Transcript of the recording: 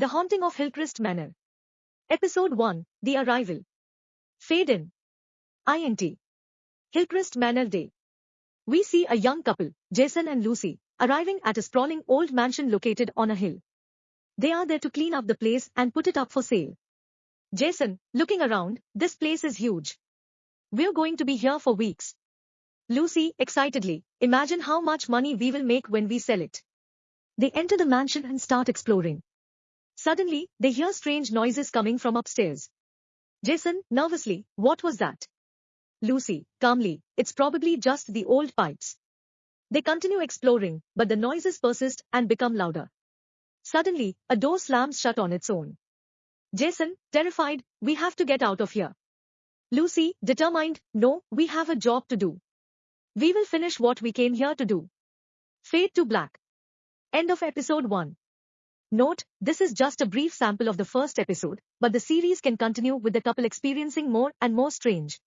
The Haunting of Hillcrest Manor. Episode 1 The Arrival. Fade in. INT. Hillcrest Manor Day. We see a young couple, Jason and Lucy, arriving at a sprawling old mansion located on a hill. They are there to clean up the place and put it up for sale. Jason, looking around, this place is huge. We're going to be here for weeks. Lucy, excitedly, imagine how much money we will make when we sell it. They enter the mansion and start exploring. Suddenly, they hear strange noises coming from upstairs. Jason, nervously, what was that? Lucy, calmly, it's probably just the old pipes. They continue exploring, but the noises persist and become louder. Suddenly, a door slams shut on its own. Jason, terrified, we have to get out of here. Lucy, determined, no, we have a job to do. We will finish what we came here to do. Fade to black. End of episode 1. Note, this is just a brief sample of the first episode, but the series can continue with the couple experiencing more and more strange,